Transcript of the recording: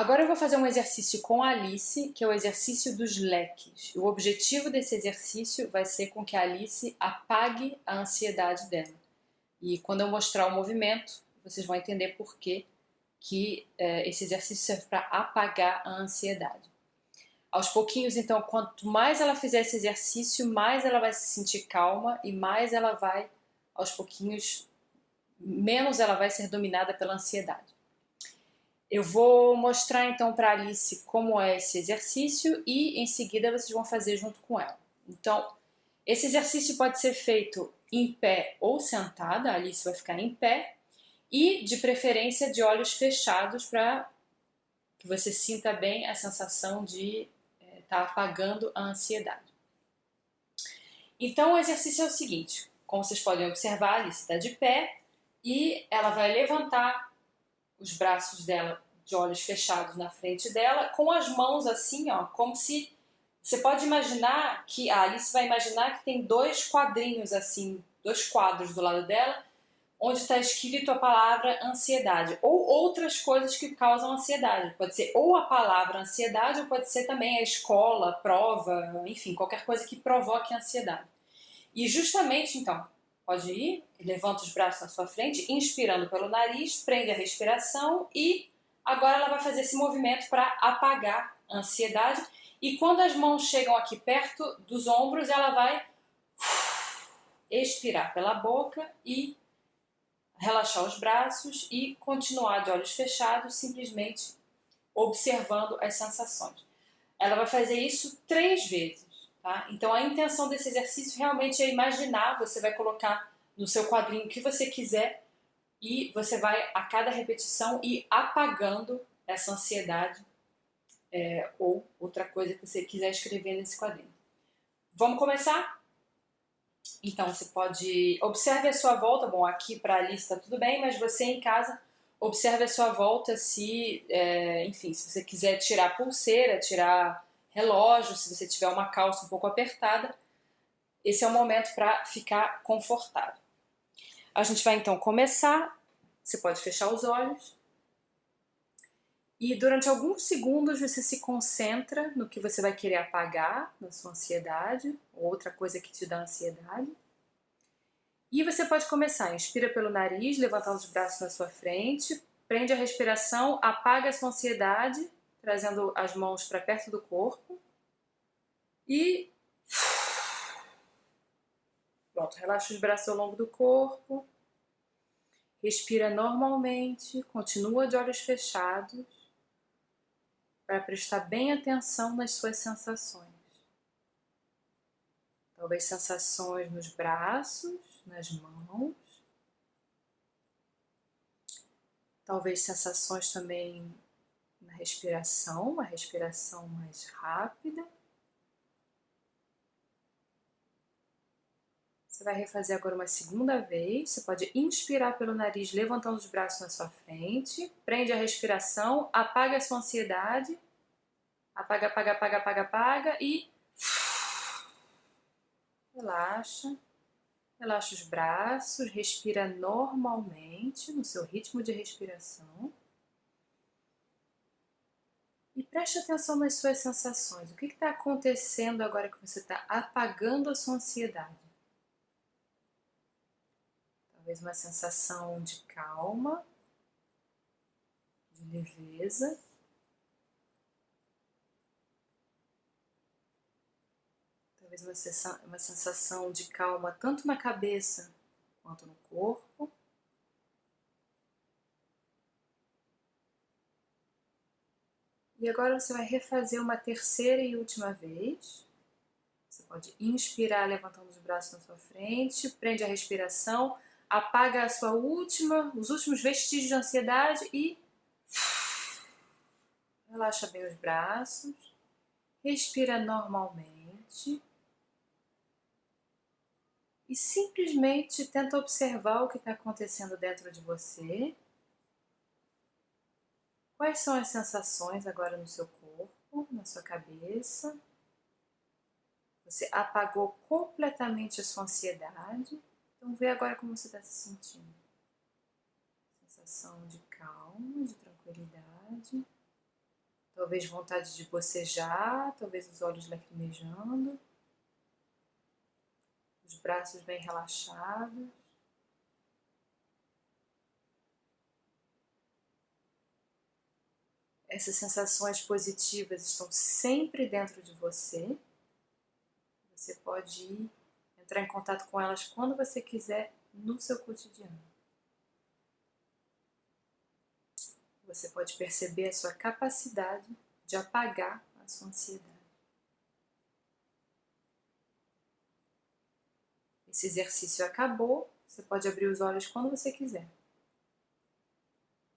Agora eu vou fazer um exercício com a Alice, que é o exercício dos leques. O objetivo desse exercício vai ser com que a Alice apague a ansiedade dela. E quando eu mostrar o movimento, vocês vão entender por que, que é, esse exercício serve para apagar a ansiedade. Aos pouquinhos, então, quanto mais ela fizer esse exercício, mais ela vai se sentir calma e mais ela vai, aos pouquinhos, menos ela vai ser dominada pela ansiedade. Eu vou mostrar então para Alice como é esse exercício e em seguida vocês vão fazer junto com ela. Então, esse exercício pode ser feito em pé ou sentada, a Alice vai ficar em pé, e de preferência de olhos fechados para que você sinta bem a sensação de estar é, tá apagando a ansiedade. Então o exercício é o seguinte, como vocês podem observar, a Alice está de pé e ela vai levantar os braços dela de olhos fechados na frente dela, com as mãos assim, ó, como se... Você pode imaginar que... A Alice vai imaginar que tem dois quadrinhos assim, dois quadros do lado dela, onde está escrito a palavra ansiedade, ou outras coisas que causam ansiedade. Pode ser ou a palavra ansiedade, ou pode ser também a escola, prova, enfim, qualquer coisa que provoque ansiedade. E justamente, então, Pode ir, levanta os braços na sua frente, inspirando pelo nariz, prende a respiração e agora ela vai fazer esse movimento para apagar a ansiedade. E quando as mãos chegam aqui perto dos ombros, ela vai expirar pela boca e relaxar os braços e continuar de olhos fechados, simplesmente observando as sensações. Ela vai fazer isso três vezes. Tá? Então a intenção desse exercício realmente é imaginar, você vai colocar no seu quadrinho o que você quiser e você vai a cada repetição ir apagando essa ansiedade é, ou outra coisa que você quiser escrever nesse quadrinho. Vamos começar? Então você pode, observe a sua volta, bom aqui para a lista tudo bem, mas você em casa observe a sua volta se, é, enfim, se você quiser tirar pulseira, tirar relógio, se você tiver uma calça um pouco apertada, esse é o momento para ficar confortável. A gente vai então começar, você pode fechar os olhos, e durante alguns segundos você se concentra no que você vai querer apagar, na sua ansiedade, ou outra coisa que te dá ansiedade. E você pode começar, inspira pelo nariz, levantar os braços na sua frente, prende a respiração, apaga a sua ansiedade trazendo as mãos para perto do corpo. E pronto, relaxa os braços ao longo do corpo. Respira normalmente, continua de olhos fechados para prestar bem atenção nas suas sensações. Talvez sensações nos braços, nas mãos. Talvez sensações também respiração, uma respiração mais rápida. Você vai refazer agora uma segunda vez. Você pode inspirar pelo nariz, levantando os braços na sua frente. Prende a respiração, apaga a sua ansiedade. Apaga, apaga, apaga, apaga, apaga e... Relaxa. Relaxa os braços, respira normalmente, no seu ritmo de respiração. Preste atenção nas suas sensações. O que está acontecendo agora que você está apagando a sua ansiedade? Talvez uma sensação de calma, de leveza. Talvez uma sensação de calma tanto na cabeça quanto no corpo. E agora você vai refazer uma terceira e última vez. Você pode inspirar levantando os braços na sua frente, prende a respiração, apaga a sua última, os últimos vestígios de ansiedade e relaxa bem os braços, respira normalmente. E simplesmente tenta observar o que está acontecendo dentro de você Quais são as sensações agora no seu corpo, na sua cabeça? Você apagou completamente a sua ansiedade. Então vê agora como você está se sentindo. Sensação de calma, de tranquilidade. Talvez vontade de bocejar, talvez os olhos lacrimejando, os braços bem relaxados. Essas sensações positivas estão sempre dentro de você. Você pode ir, entrar em contato com elas quando você quiser no seu cotidiano. Você pode perceber a sua capacidade de apagar a sua ansiedade. Esse exercício acabou, você pode abrir os olhos quando você quiser.